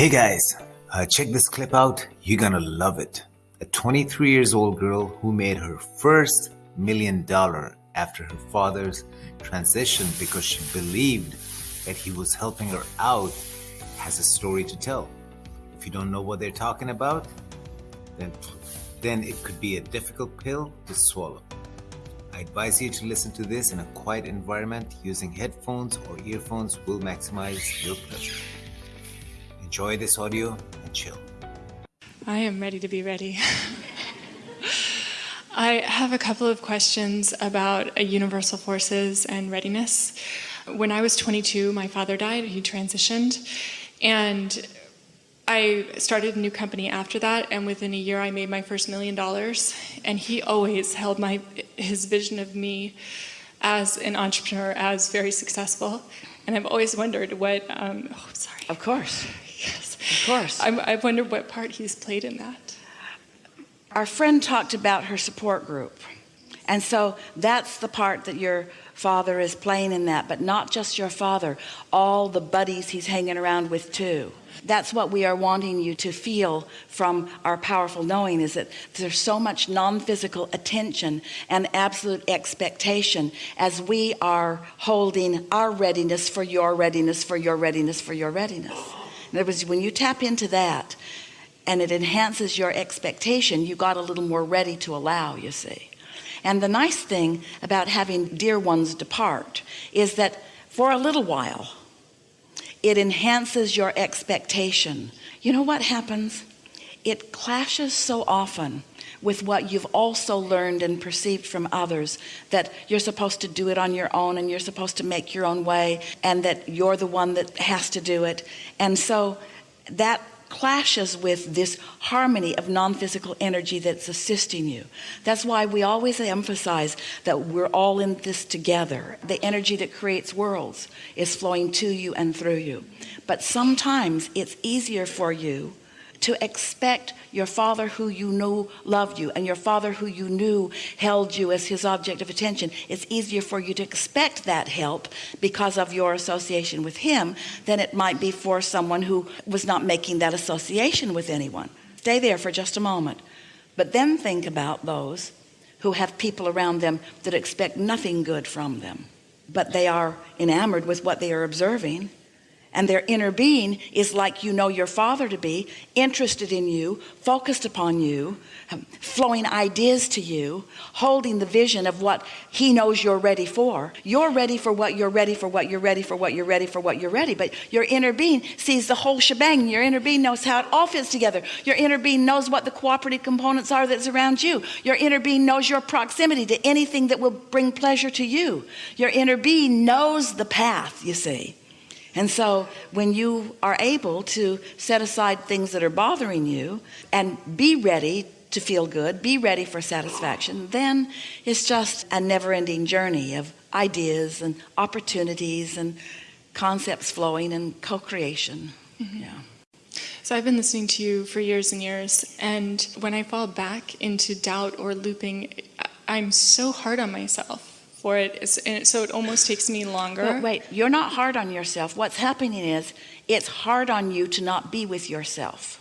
Hey guys, uh, check this clip out. You're gonna love it. A 23 years old girl who made her first million dollar after her father's transition because she believed that he was helping her out has a story to tell. If you don't know what they're talking about, then then it could be a difficult pill to swallow. I advise you to listen to this in a quiet environment using headphones or earphones will maximize your pleasure. Enjoy this audio and chill. I am ready to be ready. I have a couple of questions about universal forces and readiness. When I was 22, my father died, he transitioned, and I started a new company after that, and within a year I made my first million dollars. And he always held my his vision of me as an entrepreneur as very successful. And I've always wondered what. Um, oh, sorry. Of course. Of course. I'm, I've wondered what part he's played in that. Our friend talked about her support group. And so that's the part that your father is playing in that, but not just your father, all the buddies he's hanging around with too. That's what we are wanting you to feel from our powerful knowing is that there's so much non-physical attention and absolute expectation as we are holding our readiness for your readiness, for your readiness, for your readiness. In other words, when you tap into that and it enhances your expectation, you got a little more ready to allow, you see. And the nice thing about having dear ones depart is that for a little while, it enhances your expectation. You know what happens? It clashes so often with what you've also learned and perceived from others that you're supposed to do it on your own and you're supposed to make your own way and that you're the one that has to do it. And so that clashes with this harmony of non-physical energy that's assisting you. That's why we always emphasize that we're all in this together. The energy that creates worlds is flowing to you and through you. But sometimes it's easier for you to expect your father who you knew loved you and your father who you knew held you as his object of attention. It's easier for you to expect that help because of your association with him than it might be for someone who was not making that association with anyone. Stay there for just a moment. But then think about those who have people around them that expect nothing good from them but they are enamored with what they are observing and their inner being is like you know your father to be interested in you focused upon you um, flowing ideas to you holding the vision of what he knows you're ready for. You're ready for what you're ready for what you're ready for what you're ready for what you're ready. But your inner being sees the whole shebang. Your inner being knows how it all fits together. Your inner being knows what the cooperative components are that's around you. Your inner being knows your proximity to anything that will bring pleasure to you. Your inner being knows the path you see and so when you are able to set aside things that are bothering you and be ready to feel good, be ready for satisfaction, then it's just a never-ending journey of ideas and opportunities and concepts flowing and co-creation. Mm -hmm. Yeah. So I've been listening to you for years and years, and when I fall back into doubt or looping, I'm so hard on myself for it, so it almost takes me longer. Well, wait, you're not hard on yourself. What's happening is it's hard on you to not be with yourself.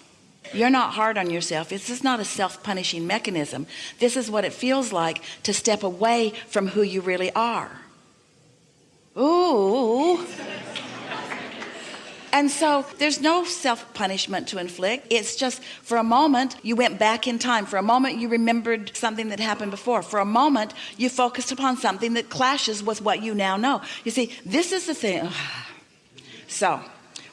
You're not hard on yourself. This is not a self-punishing mechanism. This is what it feels like to step away from who you really are. Ooh. And so there's no self-punishment to inflict. It's just for a moment you went back in time. For a moment you remembered something that happened before. For a moment you focused upon something that clashes with what you now know. You see, this is the thing. So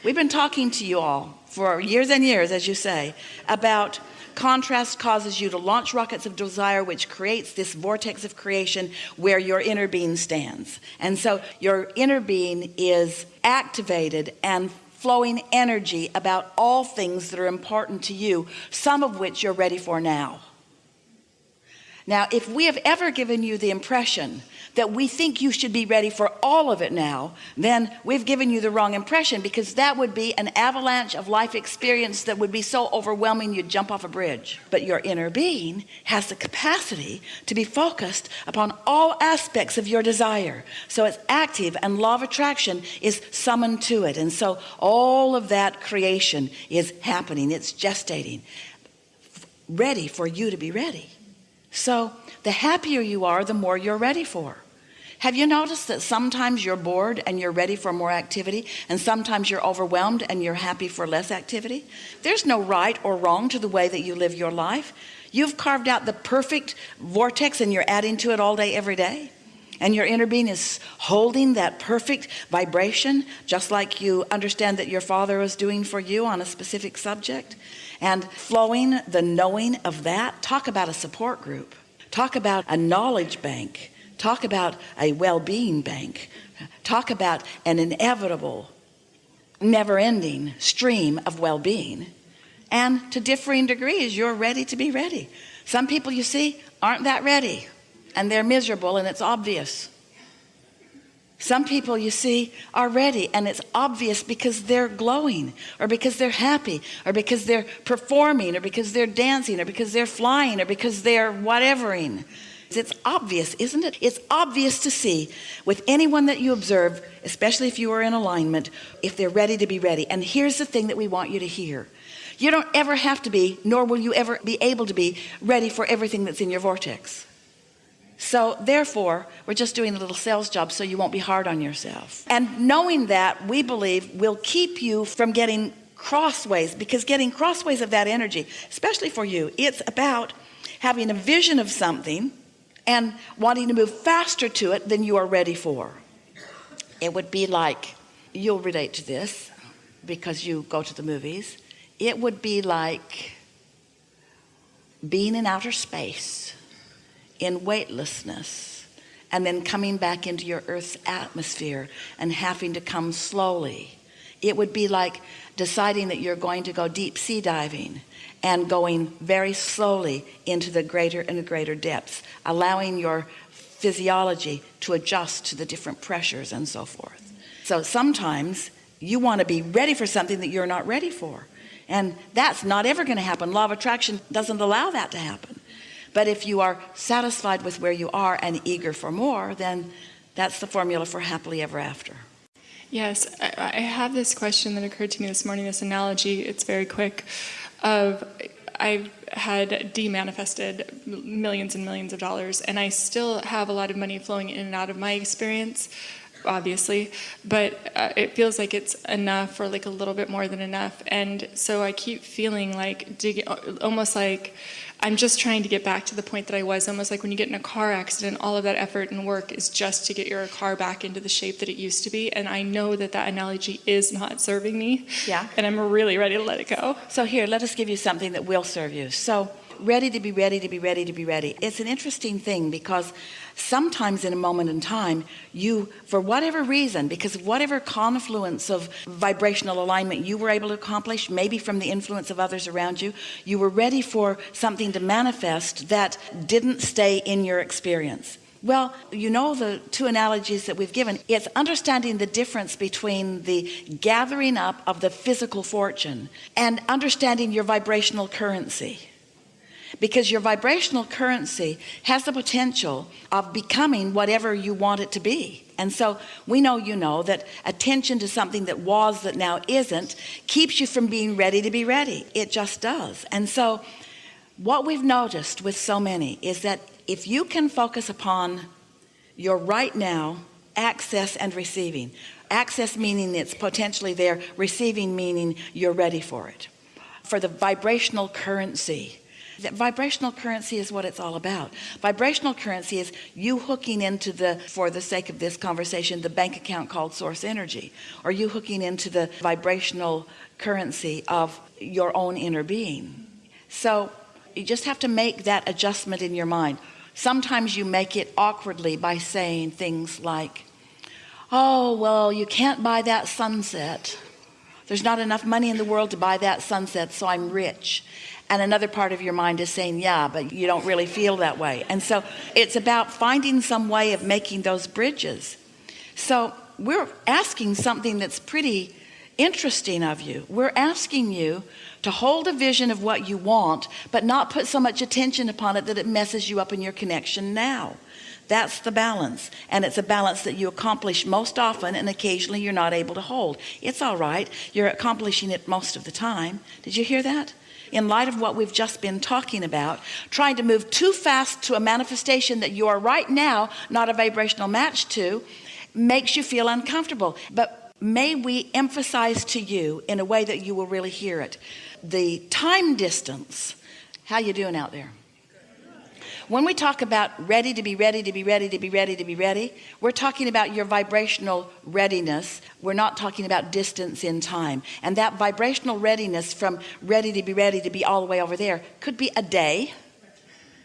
we've been talking to you all for years and years, as you say, about contrast causes you to launch rockets of desire which creates this vortex of creation where your inner being stands and so your inner being is activated and flowing energy about all things that are important to you some of which you're ready for now now if we have ever given you the impression that we think you should be ready for all of it now then we've given you the wrong impression because that would be an avalanche of life experience that would be so overwhelming you'd jump off a bridge. But your inner being has the capacity to be focused upon all aspects of your desire. So it's active and law of attraction is summoned to it. And so all of that creation is happening. It's gestating. Ready for you to be ready so the happier you are the more you're ready for. Have you noticed that sometimes you're bored and you're ready for more activity and sometimes you're overwhelmed and you're happy for less activity? There's no right or wrong to the way that you live your life. You've carved out the perfect vortex and you're adding to it all day every day and your inner being is holding that perfect vibration just like you understand that your father was doing for you on a specific subject. And flowing the knowing of that talk about a support group. Talk about a knowledge bank. Talk about a well-being bank. Talk about an inevitable never-ending stream of well-being. And to differing degrees you're ready to be ready. Some people you see aren't that ready and they're miserable and it's obvious. Some people you see are ready and it's obvious because they're glowing or because they're happy or because they're performing or because they're dancing or because they're flying or because they're whatevering. It's obvious isn't it? It's obvious to see with anyone that you observe especially if you are in alignment if they're ready to be ready. And here's the thing that we want you to hear. You don't ever have to be nor will you ever be able to be ready for everything that's in your vortex so therefore we're just doing a little sales job so you won't be hard on yourself. And knowing that we believe will keep you from getting crossways because getting crossways of that energy especially for you it's about having a vision of something and wanting to move faster to it than you are ready for. It would be like you'll relate to this because you go to the movies. It would be like being in outer space in weightlessness and then coming back into your earth's atmosphere and having to come slowly. It would be like deciding that you're going to go deep sea diving and going very slowly into the greater and greater depths allowing your physiology to adjust to the different pressures and so forth. So sometimes you want to be ready for something that you're not ready for. And that's not ever going to happen. Law of attraction doesn't allow that to happen but if you are satisfied with where you are and eager for more then that's the formula for happily ever after. Yes I have this question that occurred to me this morning this analogy it's very quick of I've had demanifested millions and millions of dollars and I still have a lot of money flowing in and out of my experience obviously but uh, it feels like it's enough or like a little bit more than enough and so I keep feeling like dig almost like I'm just trying to get back to the point that I was almost like when you get in a car accident all of that effort and work is just to get your car back into the shape that it used to be. And I know that that analogy is not serving me. Yeah. And I'm really ready to let it go. So here let us give you something that will serve you. So ready to be ready to be ready to be ready. It's an interesting thing because sometimes in a moment in time you for whatever reason because of whatever confluence of vibrational alignment you were able to accomplish maybe from the influence of others around you you were ready for something to manifest that didn't stay in your experience. Well you know the two analogies that we've given. It's understanding the difference between the gathering up of the physical fortune and understanding your vibrational currency because your vibrational currency has the potential of becoming whatever you want it to be. And so we know you know that attention to something that was that now isn't keeps you from being ready to be ready. It just does. And so what we've noticed with so many is that if you can focus upon your right now access and receiving. Access meaning it's potentially there. Receiving meaning you're ready for it. For the vibrational currency vibrational currency is what it's all about. Vibrational currency is you hooking into the for the sake of this conversation the bank account called source energy. Or you hooking into the vibrational currency of your own inner being. So you just have to make that adjustment in your mind. Sometimes you make it awkwardly by saying things like oh well you can't buy that sunset there's not enough money in the world to buy that sunset so I'm rich. And another part of your mind is saying yeah but you don't really feel that way. And so it's about finding some way of making those bridges. So we're asking something that's pretty interesting of you. We're asking you to hold a vision of what you want but not put so much attention upon it that it messes you up in your connection now that's the balance and it's a balance that you accomplish most often and occasionally you're not able to hold. It's all right. You're accomplishing it most of the time. Did you hear that? In light of what we've just been talking about trying to move too fast to a manifestation that you are right now not a vibrational match to makes you feel uncomfortable. But may we emphasize to you in a way that you will really hear it. The time distance. How you doing out there when we talk about ready to be ready to be ready to be ready to be ready we're talking about your vibrational readiness. We're not talking about distance in time. And that vibrational readiness from ready to be ready to be all the way over there could be a day.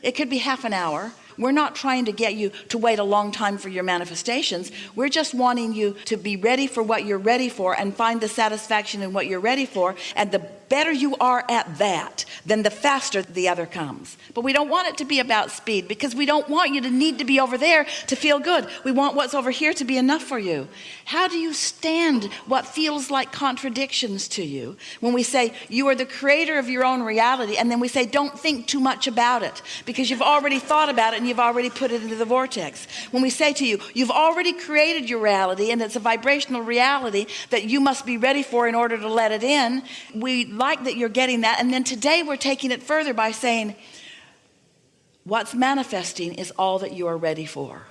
It could be half an hour. We're not trying to get you to wait a long time for your manifestations. We're just wanting you to be ready for what you're ready for and find the satisfaction in what you're ready for. And the better you are at that then the faster the other comes. But we don't want it to be about speed because we don't want you to need to be over there to feel good. We want what's over here to be enough for you. How do you stand what feels like contradictions to you when we say you are the creator of your own reality and then we say don't think too much about it because you've already thought about it and you've already put it into the vortex. When we say to you you've already created your reality and it's a vibrational reality that you must be ready for in order to let it in we like that you're getting that. And then today we're taking it further by saying what's manifesting is all that you are ready for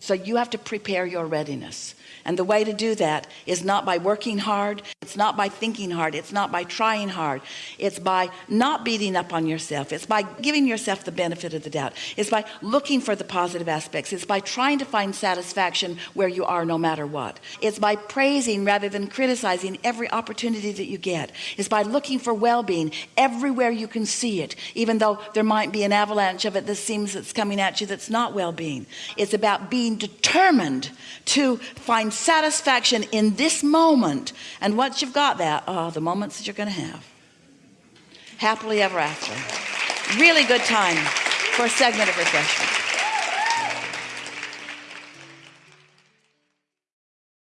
so you have to prepare your readiness. And the way to do that is not by working hard. It's not by thinking hard. It's not by trying hard. It's by not beating up on yourself. It's by giving yourself the benefit of the doubt. It's by looking for the positive aspects. It's by trying to find satisfaction where you are no matter what. It's by praising rather than criticizing every opportunity that you get. It's by looking for well-being everywhere you can see it even though there might be an avalanche of it that seems that's coming at you that's not well-being. It's about being determined to find satisfaction in this moment. And once you've got that oh the moments that you're going to have. Happily ever after. Really good time for a segment of refreshment